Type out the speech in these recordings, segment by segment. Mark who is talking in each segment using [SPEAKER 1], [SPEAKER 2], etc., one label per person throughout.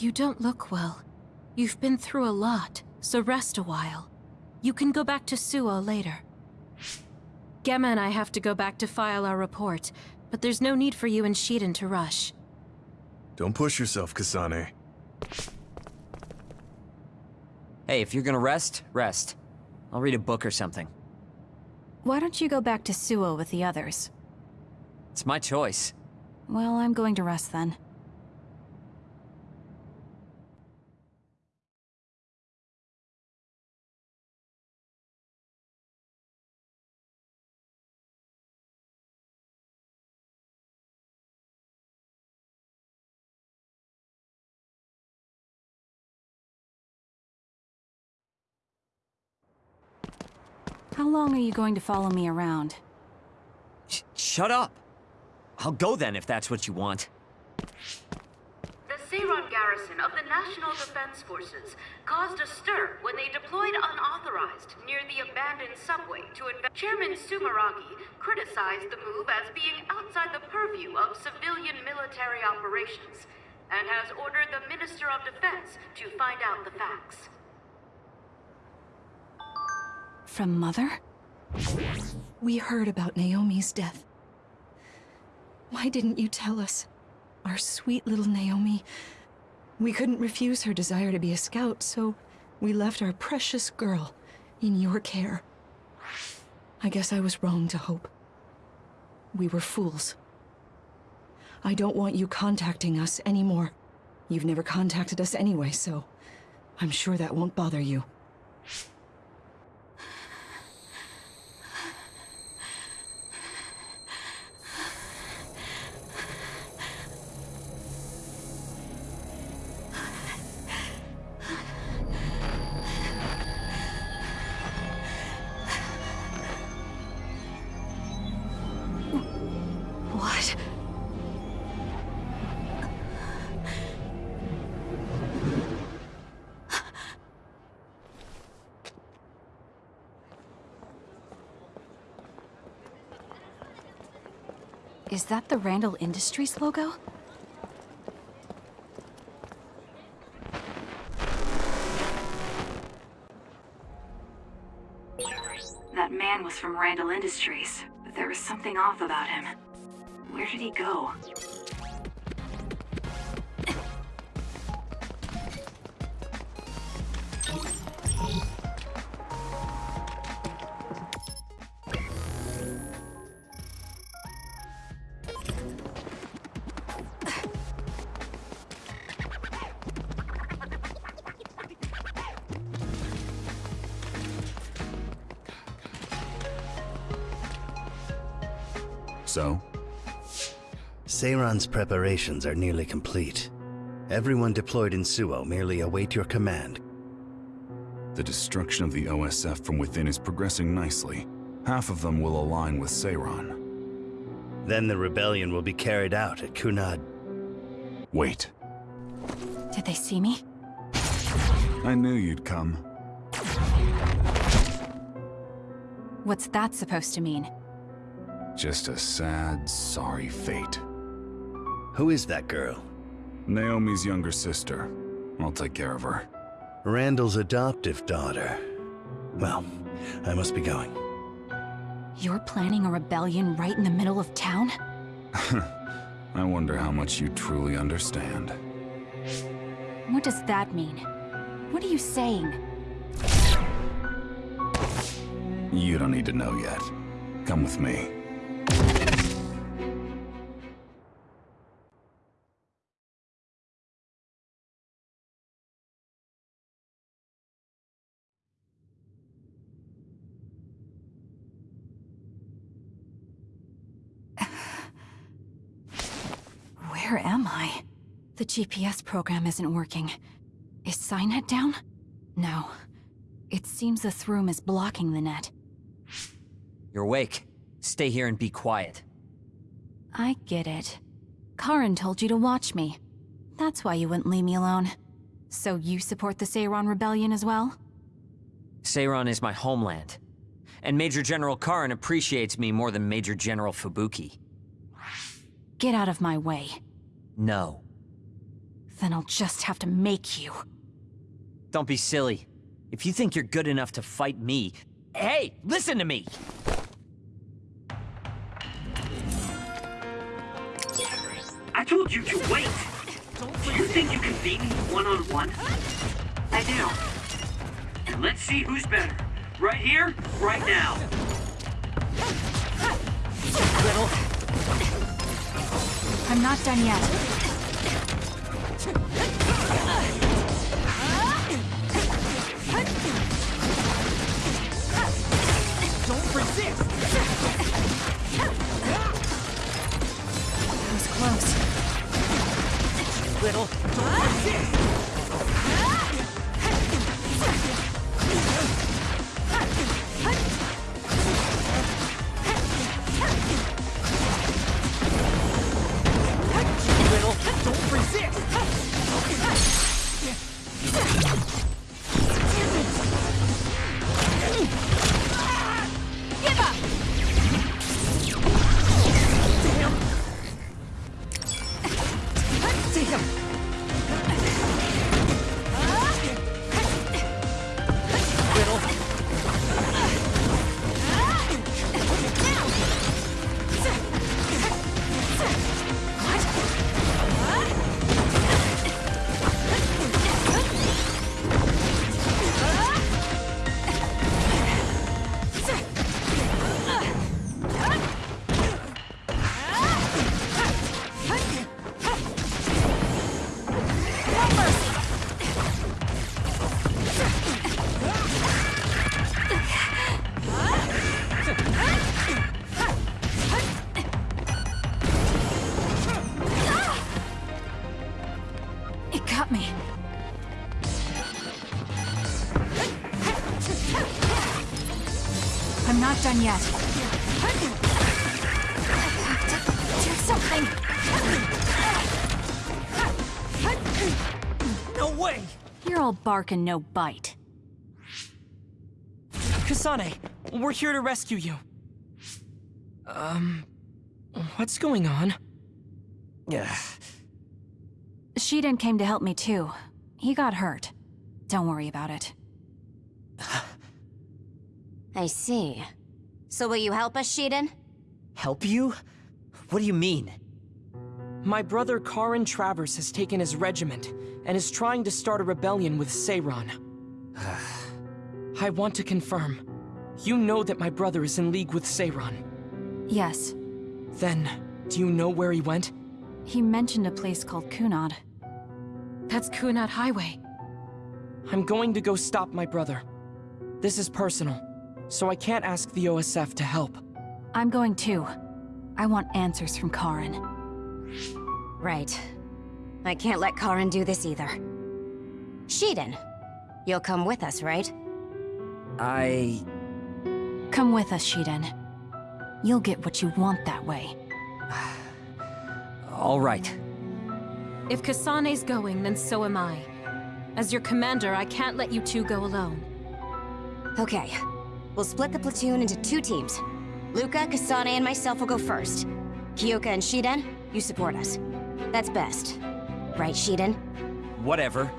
[SPEAKER 1] You don't look well. You've been through a lot, so rest a while. You can go back to Suo later. Gemma and I have to go back to file our report, but there's no need for you and Shiden to rush.
[SPEAKER 2] Don't push yourself, Kasane.
[SPEAKER 3] Hey, if you're gonna rest, rest. I'll read a book or something.
[SPEAKER 4] Why don't you go back to Suo with the others?
[SPEAKER 3] It's my choice.
[SPEAKER 4] Well, I'm going to rest then. How long are you going to follow me around?
[SPEAKER 3] Sh shut up! I'll go then if that's what you want.
[SPEAKER 5] The Seiran garrison of the National Defense Forces caused a stir when they deployed unauthorized near the abandoned subway to invest. Chairman Sumeragi criticized the move as being outside the purview of civilian military operations and has ordered the Minister of Defense to find out the facts.
[SPEAKER 4] From Mother?
[SPEAKER 6] We heard about Naomi's death. Why didn't you tell us? Our sweet little Naomi. We couldn't refuse her desire to be a scout, so we left our precious girl in your care. I guess I was wrong to hope. We were fools. I don't want you contacting us anymore. You've never contacted us anyway, so I'm sure that won't bother you.
[SPEAKER 4] That the Randall Industries logo?
[SPEAKER 7] That man was from Randall Industries, but there was something off about him. Where did he go?
[SPEAKER 8] Seiran's preparations are nearly complete. Everyone deployed in Suo merely await your command.
[SPEAKER 2] The destruction of the OSF from within is progressing nicely. Half of them will align with Seiran.
[SPEAKER 8] Then the rebellion will be carried out at Kunad.
[SPEAKER 2] Wait.
[SPEAKER 4] Did they see me?
[SPEAKER 2] I knew you'd come.
[SPEAKER 4] What's that supposed to mean?
[SPEAKER 2] Just a sad, sorry fate.
[SPEAKER 8] Who is that girl?
[SPEAKER 2] Naomi's younger sister. I'll take care of her.
[SPEAKER 8] Randall's adoptive daughter. Well, I must be going.
[SPEAKER 4] You're planning a rebellion right in the middle of town?
[SPEAKER 2] I wonder how much you truly understand.
[SPEAKER 4] What does that mean? What are you saying?
[SPEAKER 2] You don't need to know yet. Come with me.
[SPEAKER 4] GPS program isn't working. Is Signet down? No. It seems this room is blocking the net.
[SPEAKER 3] You're awake. Stay here and be quiet.
[SPEAKER 4] I get it. Karin told you to watch me. That's why you wouldn't leave me alone. So you support the Seiran Rebellion as well?
[SPEAKER 3] Seiran is my homeland. And Major General Karin appreciates me more than Major General Fubuki.
[SPEAKER 4] Get out of my way.
[SPEAKER 3] No.
[SPEAKER 4] Then I'll just have to make you.
[SPEAKER 3] Don't be silly. If you think you're good enough to fight me... Hey, listen to me!
[SPEAKER 9] I told you to wait! Do you think you can beat me one-on-one?
[SPEAKER 7] I do.
[SPEAKER 9] And let's see who's better. Right here, right now.
[SPEAKER 3] Little...
[SPEAKER 4] I'm not done yet.
[SPEAKER 3] Don't resist! Little... Don't resist!
[SPEAKER 4] Done yet. I have to do something.
[SPEAKER 3] No way!
[SPEAKER 4] You're all bark and no bite.
[SPEAKER 10] Kasane, we're here to rescue you. Um, what's going on?
[SPEAKER 3] Yeah.
[SPEAKER 4] Shiden came to help me too. He got hurt. Don't worry about it.
[SPEAKER 11] I see. So will you help us, Shiden?
[SPEAKER 3] Help you? What do you mean?
[SPEAKER 10] My brother Karin Travers has taken his regiment and is trying to start a rebellion with Seiran. I want to confirm. You know that my brother is in league with Seiran.
[SPEAKER 4] Yes.
[SPEAKER 10] Then, do you know where he went?
[SPEAKER 4] He mentioned a place called Kunad.
[SPEAKER 1] That's Kunad Highway.
[SPEAKER 10] I'm going to go stop my brother. This is personal, so I can't ask the OSF to help.
[SPEAKER 4] I'm going too. I want answers from Karin.
[SPEAKER 11] Right. I can't let Karin do this either. Shiden, you'll come with us, right?
[SPEAKER 3] I...
[SPEAKER 4] Come with us, Shiden. You'll get what you want that way.
[SPEAKER 3] All right.
[SPEAKER 1] If Kasane's going, then so am I. As your commander, I can't let you two go alone.
[SPEAKER 11] Okay. We'll split the platoon into two teams. Luca, Kasane, and myself will go first. Kyoka and Shiden, you support us. That's best. Right, Shiden?
[SPEAKER 3] Whatever.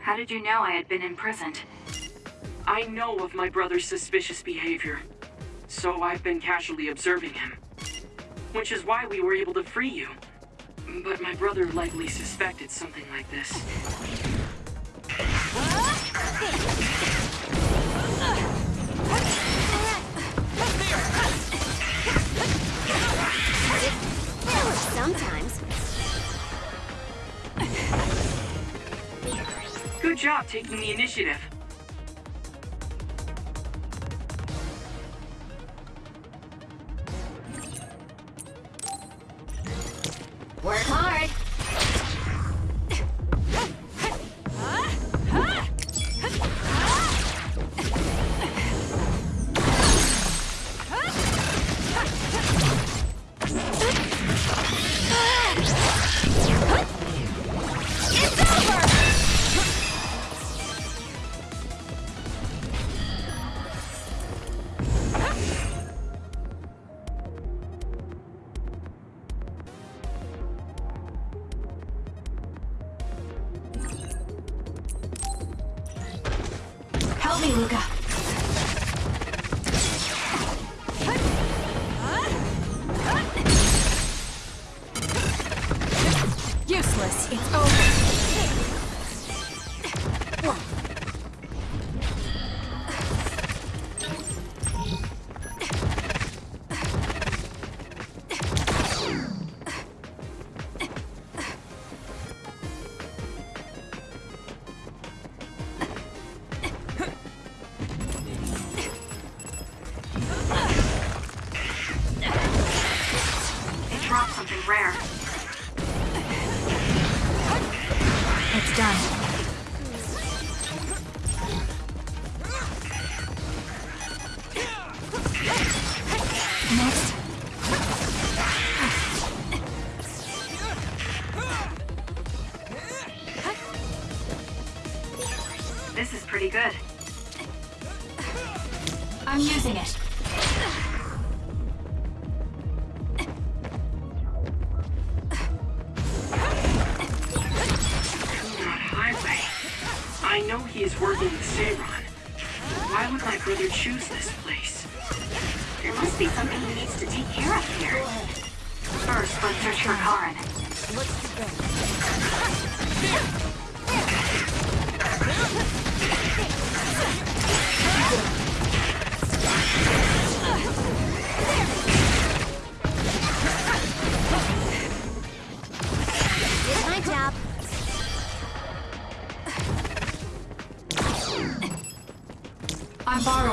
[SPEAKER 7] How did you know I had been imprisoned?
[SPEAKER 10] I know of my brother's suspicious behavior, so I've been casually observing him. Which is why we were able to free you. But my brother likely suspected something like this.
[SPEAKER 11] Sometimes
[SPEAKER 10] Good job taking the initiative.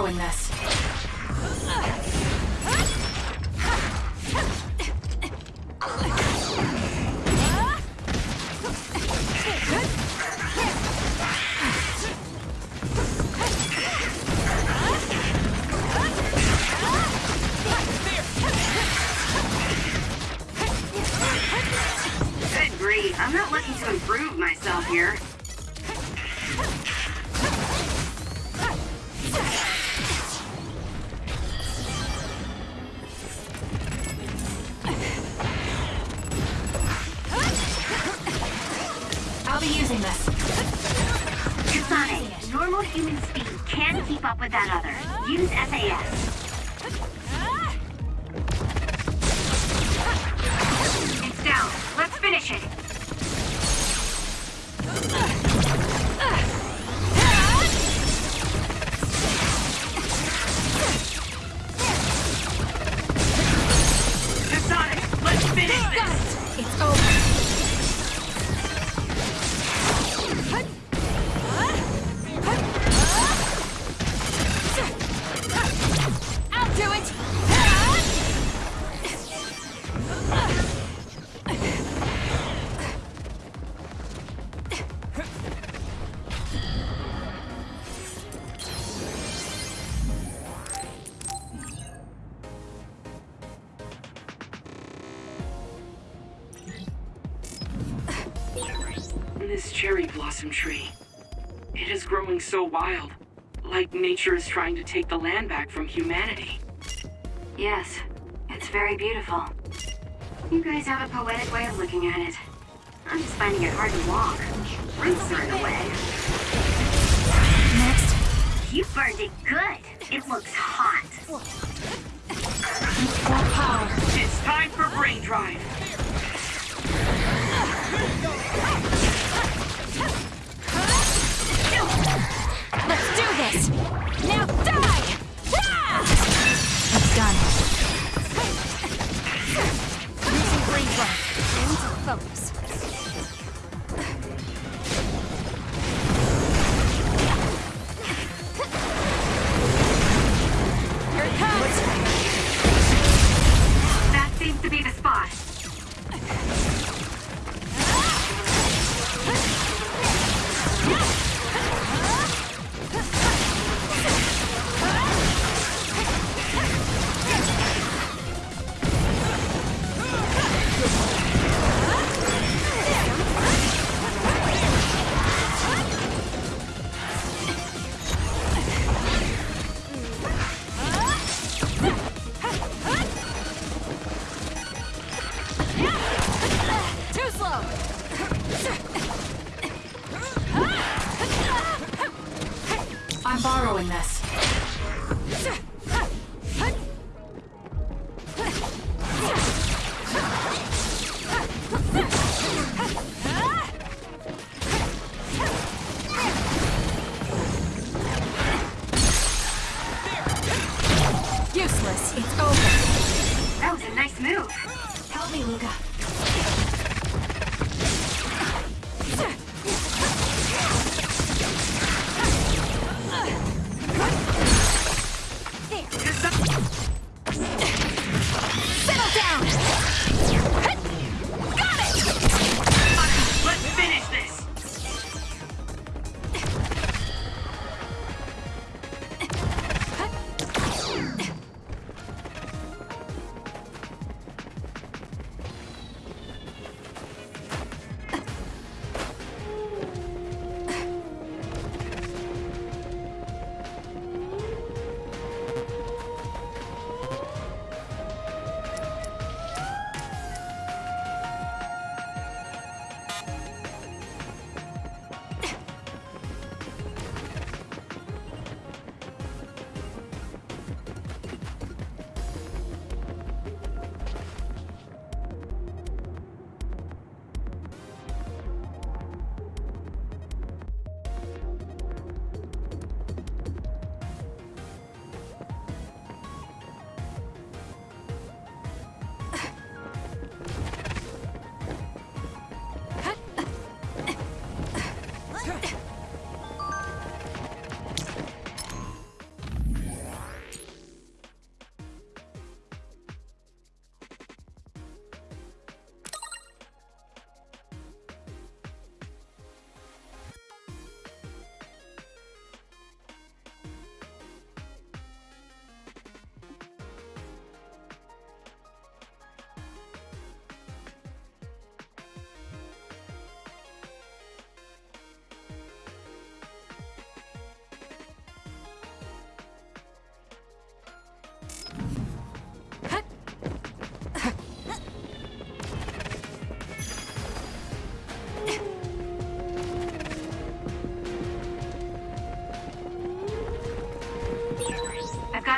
[SPEAKER 4] doing
[SPEAKER 7] this.
[SPEAKER 10] blossom tree. It is growing so wild, like nature is trying to take the land back from humanity.
[SPEAKER 7] Yes, it's very beautiful. You guys have a poetic way of looking at it. I'm just finding it hard to walk. Rinse are in the way.
[SPEAKER 10] Next.
[SPEAKER 7] You burned it good. It looks hot.
[SPEAKER 10] Power.
[SPEAKER 4] It's time for brain drive.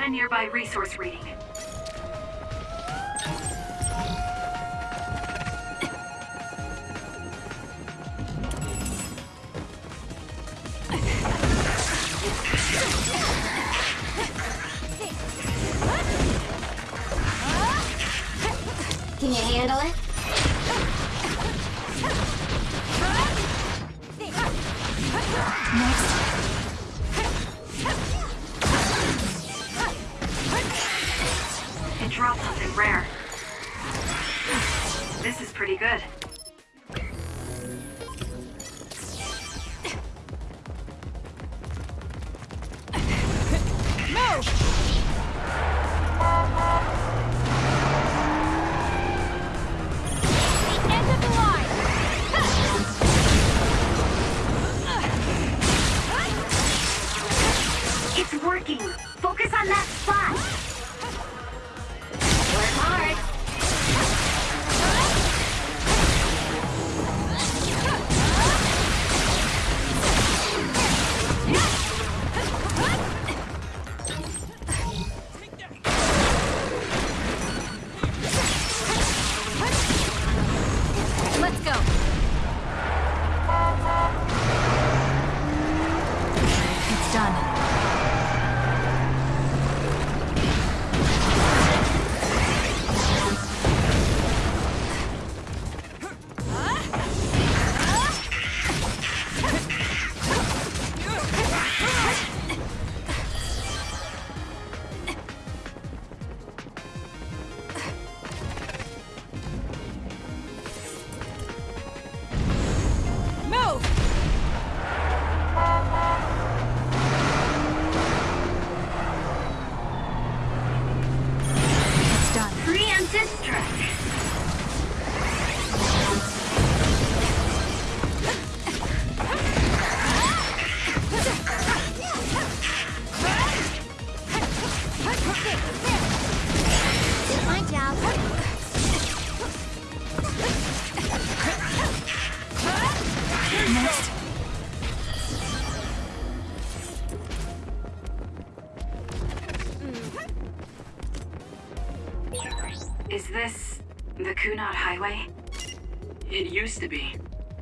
[SPEAKER 7] Nearby resource reading.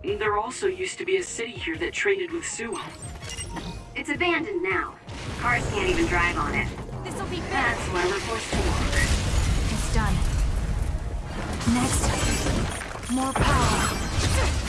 [SPEAKER 10] There also used to be a city here that traded with Suo.
[SPEAKER 7] It's abandoned now. Cars can't even drive on it.
[SPEAKER 4] This'll be
[SPEAKER 7] That's why we're forced to walk.
[SPEAKER 4] It's done. Next, more power.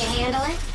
[SPEAKER 12] You handle it?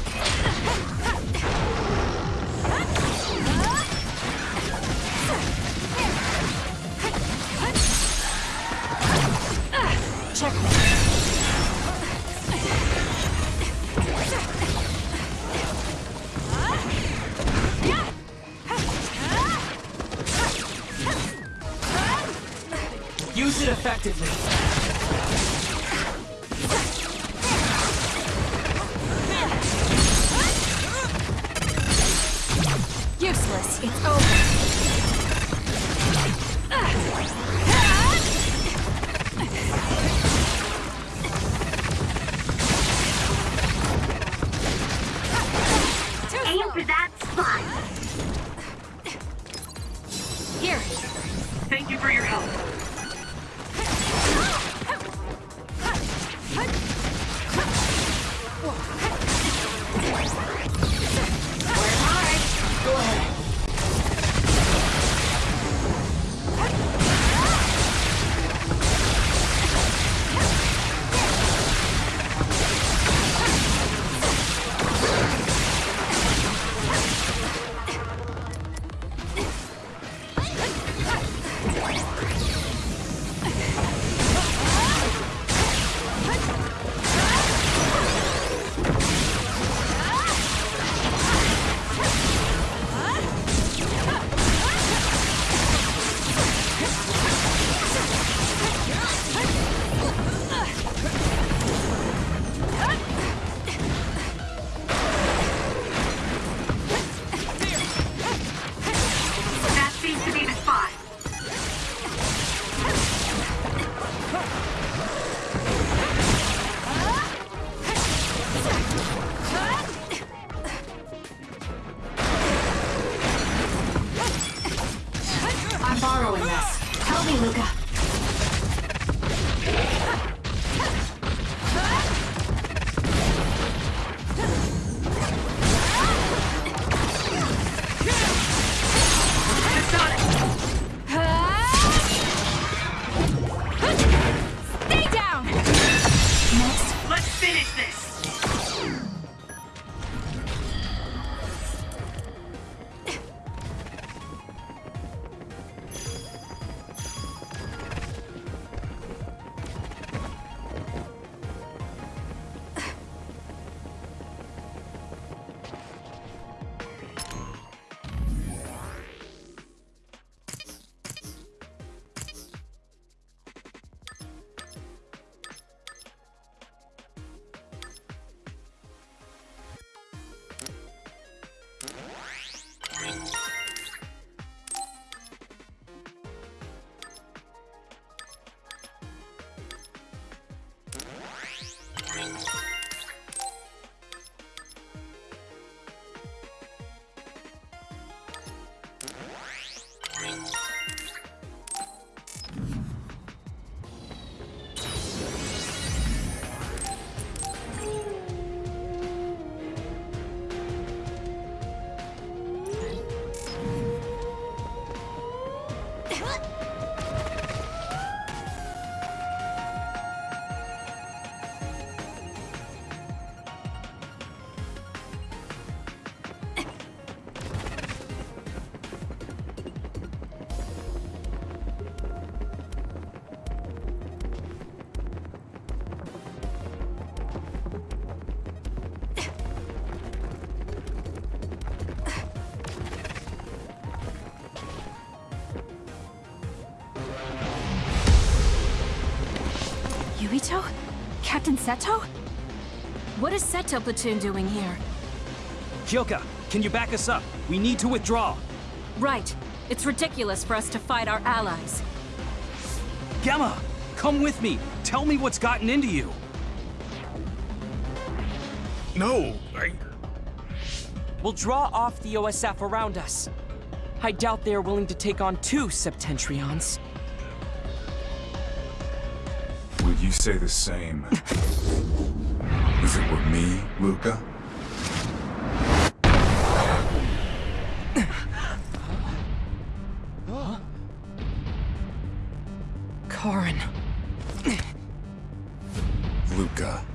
[SPEAKER 4] Captain Seto?
[SPEAKER 1] What is Seto Platoon doing here?
[SPEAKER 13] Kyoka, can you back us up? We need to withdraw.
[SPEAKER 1] Right. It's ridiculous for us to fight our allies.
[SPEAKER 13] Gemma, come with me. Tell me what's gotten into you.
[SPEAKER 2] No, I...
[SPEAKER 10] We'll draw off the OSF around us. I doubt they are willing to take on two Septentrions.
[SPEAKER 2] Would you say the same? If it were me, Luca?
[SPEAKER 10] Karin.
[SPEAKER 2] Luca.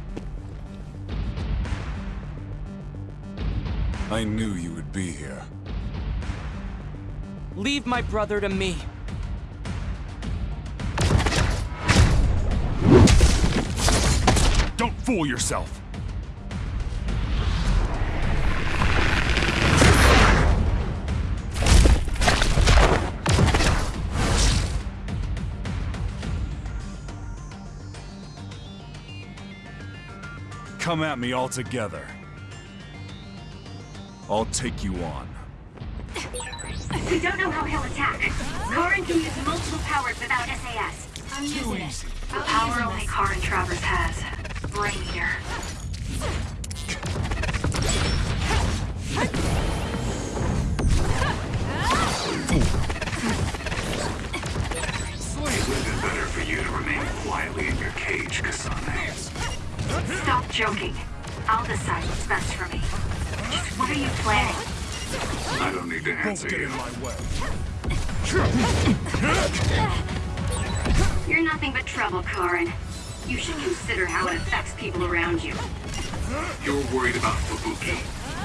[SPEAKER 2] I knew you would be here.
[SPEAKER 10] Leave my brother to me.
[SPEAKER 2] Don't fool yourself! Come at me all together. I'll take you on.
[SPEAKER 7] We don't know how he'll attack. Karin can use multiple powers without SAS.
[SPEAKER 11] I'm using it.
[SPEAKER 7] The power only Karin Travers has. Brain Eater.
[SPEAKER 9] It would have been better for you to remain quietly in your cage, Kasane.
[SPEAKER 7] Stop joking. I'll decide what's best for me. Just what are you planning?
[SPEAKER 9] I don't need to answer you.
[SPEAKER 2] in my way.
[SPEAKER 7] You're nothing but trouble, Karin. You should consider how it affects people around you.
[SPEAKER 9] You're worried about Fubuki.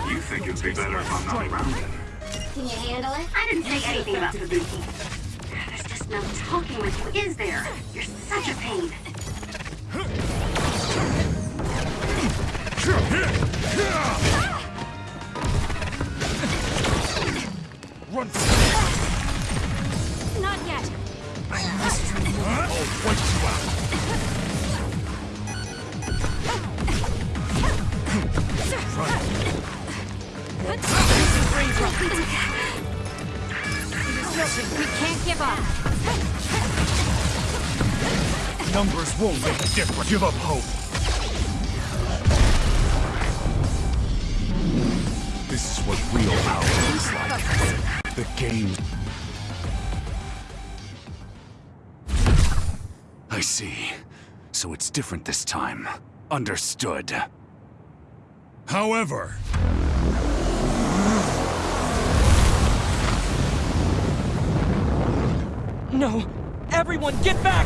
[SPEAKER 9] You think it'd be better if I'm not around then.
[SPEAKER 11] Can you handle it?
[SPEAKER 7] I didn't say anything about Fubuki. There's just no talking with you, is there? You're such a pain.
[SPEAKER 2] Run won't make a difference. Give up hope. This is what real power looks like. The game. I see. So it's different this time. Understood. However...
[SPEAKER 10] No! Everyone, get back!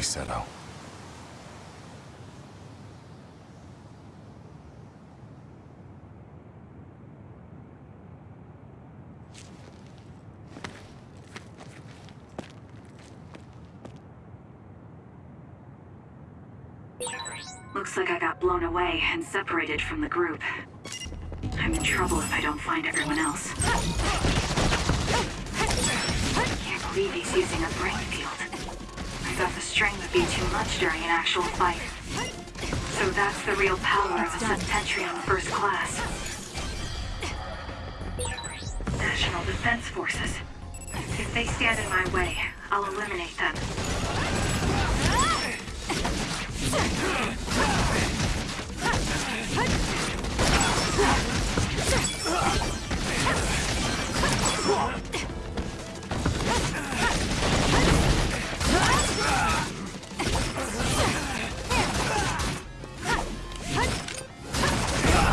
[SPEAKER 2] Seto.
[SPEAKER 7] Looks like I got blown away and separated from the group. I'm in trouble if I don't find everyone else. Can't believe he's using a brain field. I thought the strain would be too much during an actual fight. So that's the real power of a Septentrion First Class. National Defense Forces. If they stand in my way, I'll eliminate them.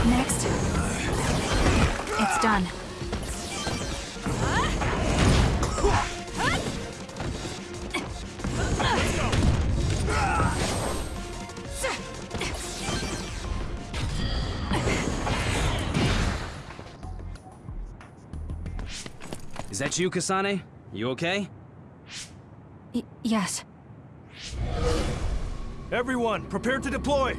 [SPEAKER 7] next?
[SPEAKER 4] It's done.
[SPEAKER 13] Is that you, Kasane? You okay?
[SPEAKER 4] Y yes.
[SPEAKER 14] Everyone, prepare to deploy!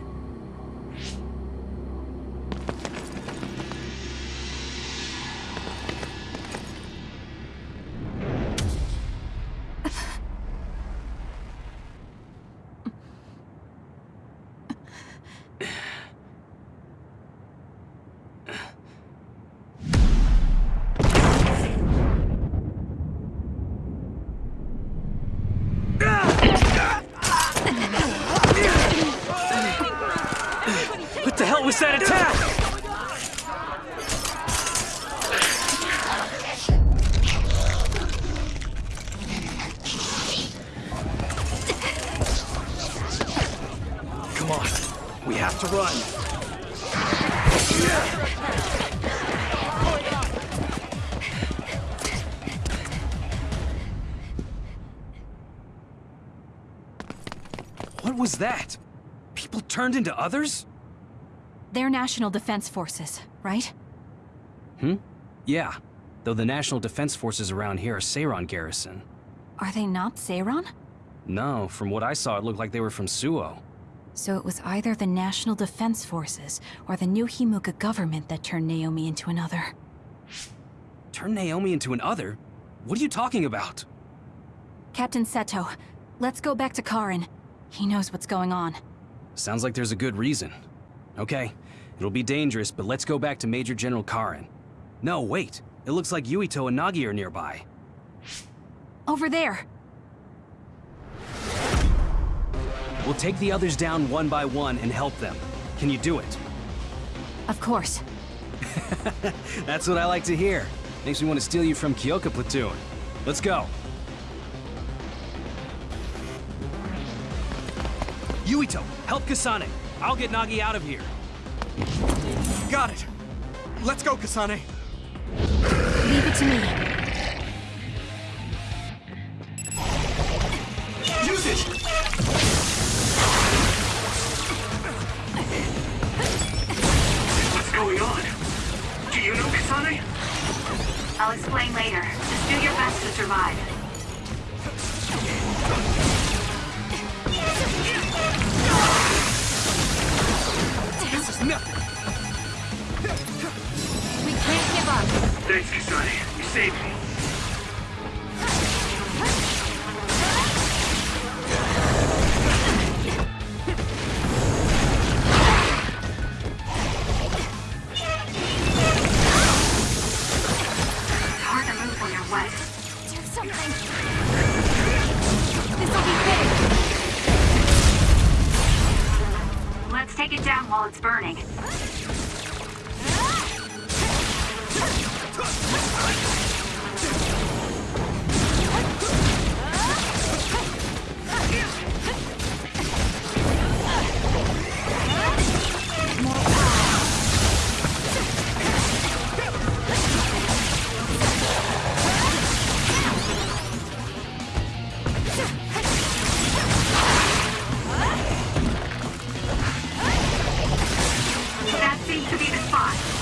[SPEAKER 13] Was that? People turned into others?
[SPEAKER 4] They're National Defense Forces, right?
[SPEAKER 13] Hmm? Yeah. Though the National Defense Forces around here are Seiran Garrison.
[SPEAKER 4] Are they not Seiran?
[SPEAKER 13] No, from what I saw, it looked like they were from Suoh.
[SPEAKER 4] So it was either the National Defense Forces or the new Himuka government that turned Naomi into another.
[SPEAKER 13] Turn Naomi into an other? What are you talking about?
[SPEAKER 4] Captain Seto, let's go back to Karen. He knows what's going on.
[SPEAKER 13] Sounds like there's a good reason. Okay, it'll be dangerous, but let's go back to Major General Karen. No, wait. It looks like Yuito and Nagi are nearby.
[SPEAKER 4] Over there!
[SPEAKER 13] We'll take the others down one by one and help them. Can you do it?
[SPEAKER 4] Of course.
[SPEAKER 13] That's what I like to hear. Makes me want to steal you from Kyoka Platoon. Let's go. Yuito, help Kasane. I'll get Nagi out of here.
[SPEAKER 14] Got it! Let's go, Kasane!
[SPEAKER 4] Leave it to me.
[SPEAKER 14] Use it!
[SPEAKER 9] What's going on? Do you know Kasane?
[SPEAKER 7] I'll explain later. Just do your best to survive. The.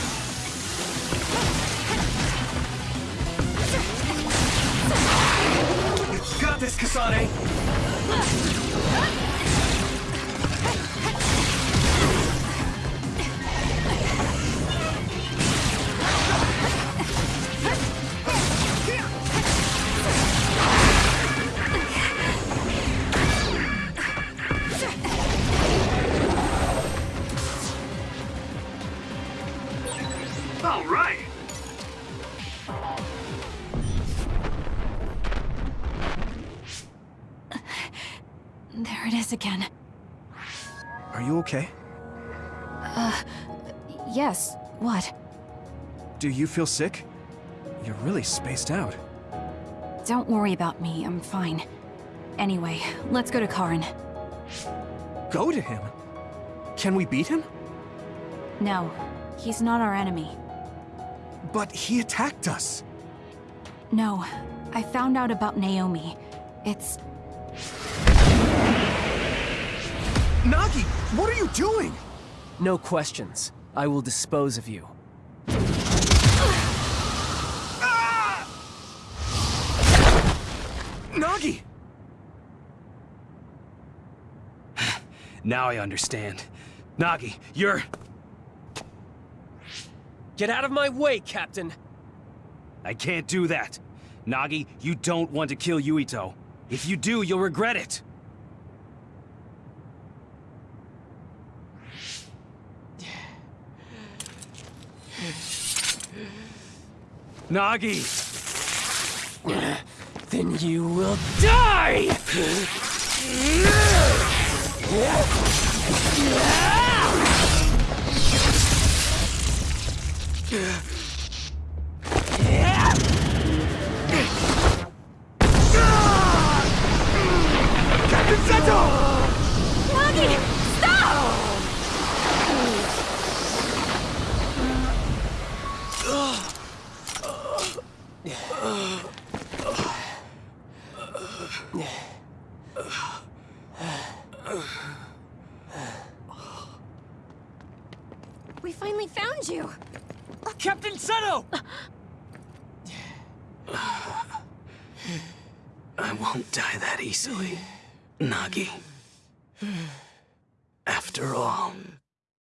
[SPEAKER 14] Got this, Kasane! Do you feel sick? You're really spaced out.
[SPEAKER 4] Don't worry about me, I'm fine. Anyway, let's go to Karen.
[SPEAKER 14] Go to him? Can we beat him?
[SPEAKER 4] No, he's not our enemy.
[SPEAKER 14] But he attacked us.
[SPEAKER 4] No, I found out about Naomi. It's...
[SPEAKER 14] Nagi, what are you doing?
[SPEAKER 15] No questions. I will dispose of you.
[SPEAKER 14] Nagi!
[SPEAKER 13] now I understand. Nagi, you're...
[SPEAKER 15] Get out of my way, Captain!
[SPEAKER 13] I can't do that. Nagi, you don't want to kill Yuito. If you do, you'll regret it. Nagi!
[SPEAKER 15] Then you will die!
[SPEAKER 14] Captain
[SPEAKER 13] won't die that easily, Nagi. After all,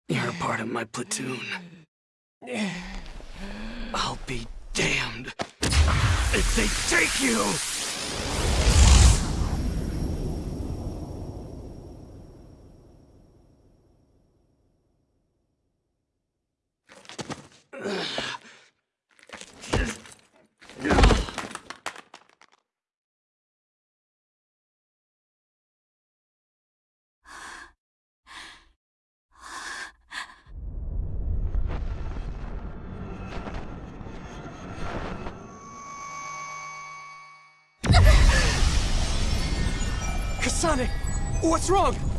[SPEAKER 13] you're a part of my platoon. I'll be damned if they take you!
[SPEAKER 15] What's wrong?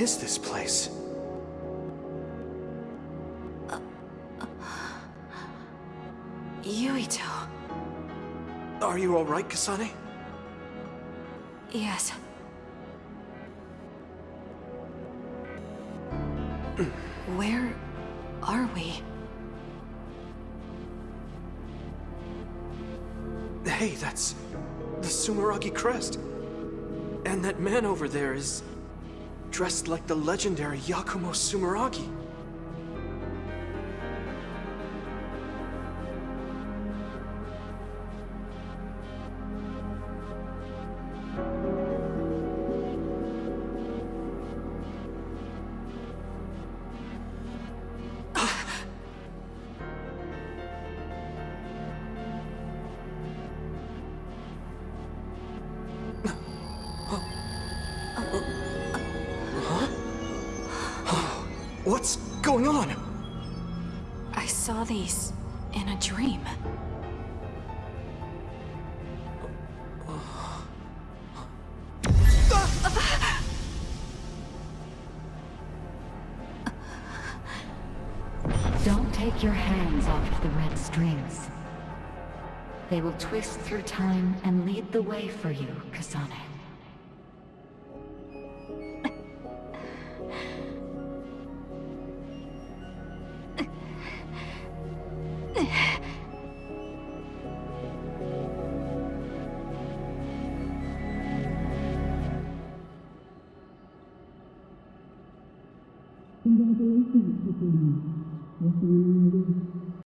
[SPEAKER 14] Is this place?
[SPEAKER 6] Yuito.
[SPEAKER 14] Are you alright, Kasane?
[SPEAKER 6] Yes. Where are we?
[SPEAKER 14] Hey, that's the Sumeragi crest. And that man over there is dressed like the legendary Yakumo Sumeragi.
[SPEAKER 16] They will twist through time and lead the way for you, Kasane.